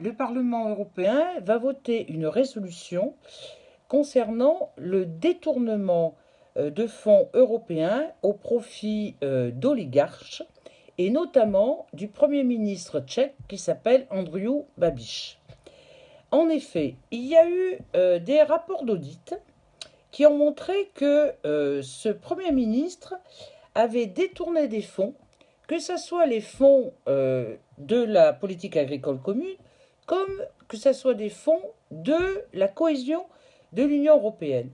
Le Parlement européen va voter une résolution concernant le détournement euh, de fonds européens au profit euh, d'oligarches et notamment du Premier ministre tchèque qui s'appelle Andrew Babiš. En effet, il y a eu euh, des rapports d'audit qui ont montré que ce Premier ministre avait détourné des fonds, que ce soit les fonds de la politique agricole commune, comme que ce soit des fonds de la cohésion de l'Union européenne.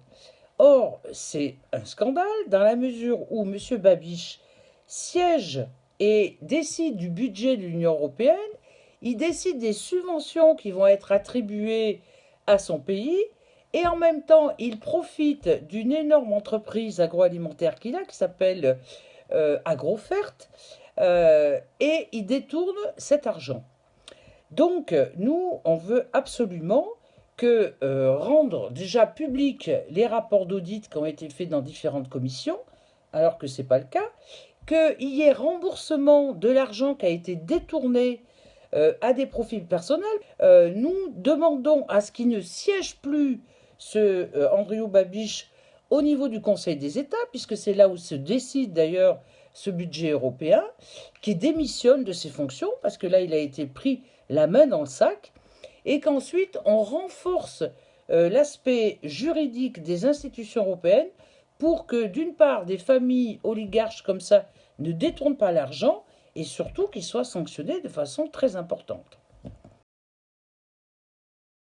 Or, c'est un scandale dans la mesure où M. Babiche siège et décide du budget de l'Union européenne, il décide des subventions qui vont être attribuées à son pays, et en même temps, il profite d'une énorme entreprise agroalimentaire qu'il a, qui s'appelle euh, Agrofert, euh, et il détourne cet argent. Donc, nous, on veut absolument que euh, rendre déjà public les rapports d'audit qui ont été faits dans différentes commissions, alors que ce n'est pas le cas, qu'il y ait remboursement de l'argent qui a été détourné euh, à des profils personnels. Euh, nous demandons à ce qu'il ne siège plus ce Andrew Babiche au niveau du Conseil des États, puisque c'est là où se décide d'ailleurs ce budget européen, qui démissionne de ses fonctions, parce que là, il a été pris la main dans le sac, et qu'ensuite, on renforce euh, l'aspect juridique des institutions européennes pour que, d'une part, des familles oligarches comme ça ne détournent pas l'argent, et surtout qu'ils soient sanctionnés de façon très importante.